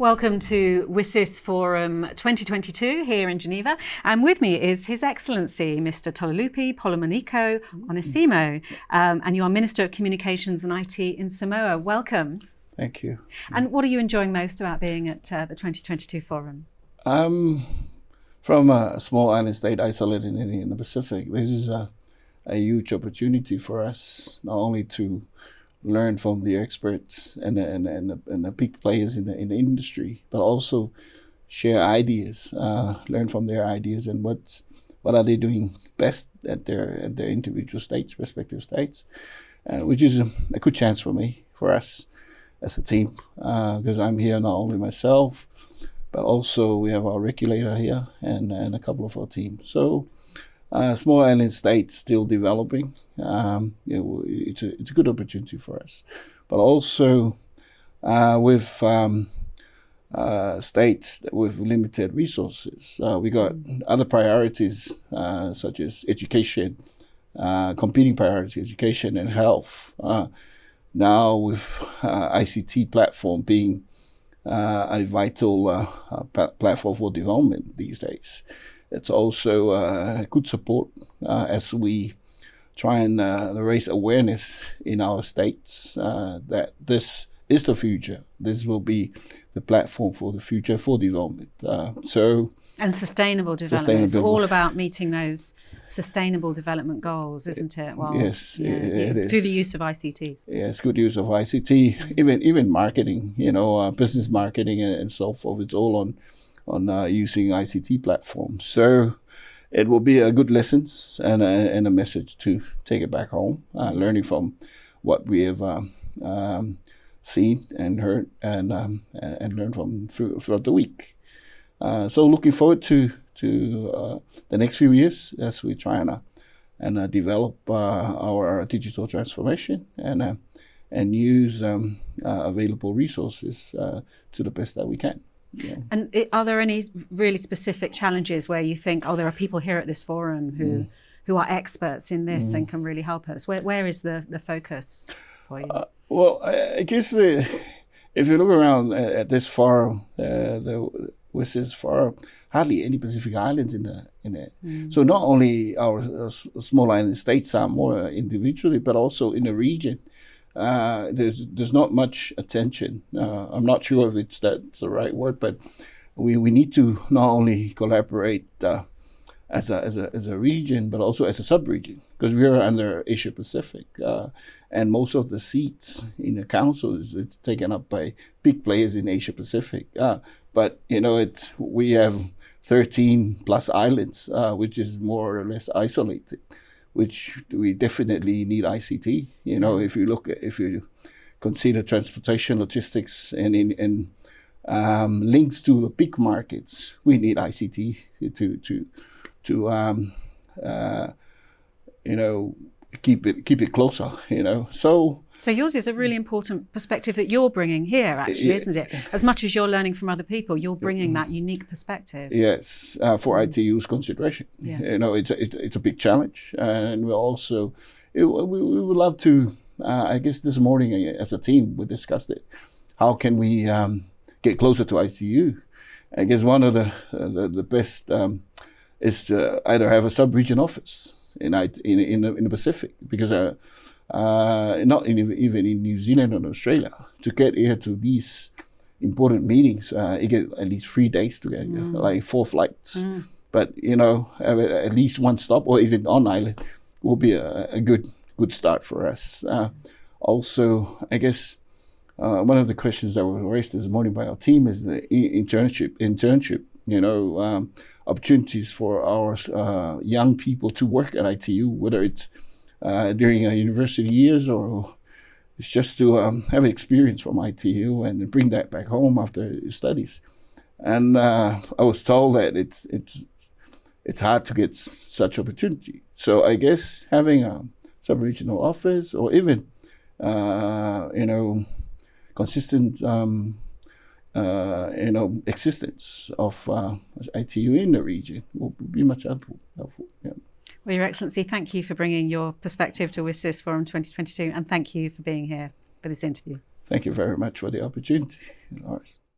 Welcome to WSIS Forum 2022 here in Geneva. And with me is His Excellency Mr. Toelupe Poumulinuku Onesemo. Um, and you are Minister of Communications and IT in Samoa. Welcome. Thank you. And what are you enjoying most about being at uh, the 2022 Forum? Um, from a small island state isolated in, in the Pacific, this is a, a huge opportunity for us not only to learn from the experts and the, and, and, the, and the big players in the, in the industry, but also share ideas, uh, learn from their ideas and what's, what are they doing best at their at their individual states, respective states, uh, which is a, a, good chance for me, for us as a team, because uh, I'm here not only myself, but also we have our regulator here and, and a couple of our team. So uh, small island state still developing. Um, know, it's a it's a good opportunity for us, but also uh, with um, uh, states with limited resources, uh, we got other priorities uh, such as education, uh, competing priorities, education and health. now with ICT platform being a vital platform for development these days it's also uh, good support uh, as we try and uh, raise awareness in our states uh, that this is the future. This will be the platform for the future for development. Uh, so and sustainable development. Sustainable. It's all about meeting those sustainable development goals, isn't it? Well, yes, yeah, it yeah, Through the use of ICTs. Yes, good use of ICT, even even marketing, you know, uh, business marketing and, and, so forth. It's all on on uh, using ICT platforms. So it will be a good lessons and a, and a message to take it back home, uh, learning from what we have um, um, seen and heard and um, and, learned from through, throughout the week. Uh, so looking forward to to uh, the next few years as we try and uh, and uh, develop uh, our digital transformation and and use um, available resources to the best that we can. Yeah. And it, are there any really specific challenges where you think, oh, there are people here at this forum who mm. who are experts in this mm. and can really help us? Where where is the the focus for you? Uh, well, I guess uh, if you look around at, at this forum, uh, the WSIS forum, hardly any Pacific islands in the in it. Mm. So not only our, our small island states are more individually, but also in the region uh, there's there's not much attention. Uh, I'm not sure if it's that's the right word, but we, we need to not only collaborate uh, as a, as a as a region, but also as a sub-region because we are under Asia Pacific, uh, and most of the seats in the council is it's taken up by big players in Asia Pacific. Uh, but you know, it's we have 13 plus islands, which is more or less isolated which we definitely need ICT. You know, if you look at, if you consider transportation, logistics, and in, in um, links to the big markets, we need ICT to to to um, uh, you know keep it keep it closer. You know, so so yours is a really important perspective that you're bringing here, actually, isn't it? As much as you're learning from other people, you're bringing that unique perspective. Yes, uh, for. ITU's consideration. Yeah. You know, it's a, it's a big challenge, and we also it, we, we would love to. Uh, I guess this morning, uh, as a team, we discussed it. How can we um, get closer to ITU? I guess one of the uh, the, the, best um, is to either have a sub-region office in in in the, in the Pacific because uh, uh, not in, even in New Zealand or Australia, to get here to these important meetings, uh, you get at least three days to get here, mm. like four flights. Mm. But you know, at least one stop or even on island will be a, a good good start for us. Uh, also, I guess uh, one of the questions that was raised this morning by our team is the internship. Internship, you know, um, opportunities for our uh, young people to work at ITU, whether it's uh, during a university years or it's just to um, have experience from ITU and bring that back home after studies. And uh, I was told that it's it's it's hard to get such opportunity. So I guess having a sub-regional office or even uh, you know consistent um, uh, you know existence of uh, ITU in the region will be much helpful. helpful yeah. Well, Your Excellency, thank you for bringing your perspective to WSIS Forum 2022 and thank you for being here for this interview. Thank you very much for the opportunity.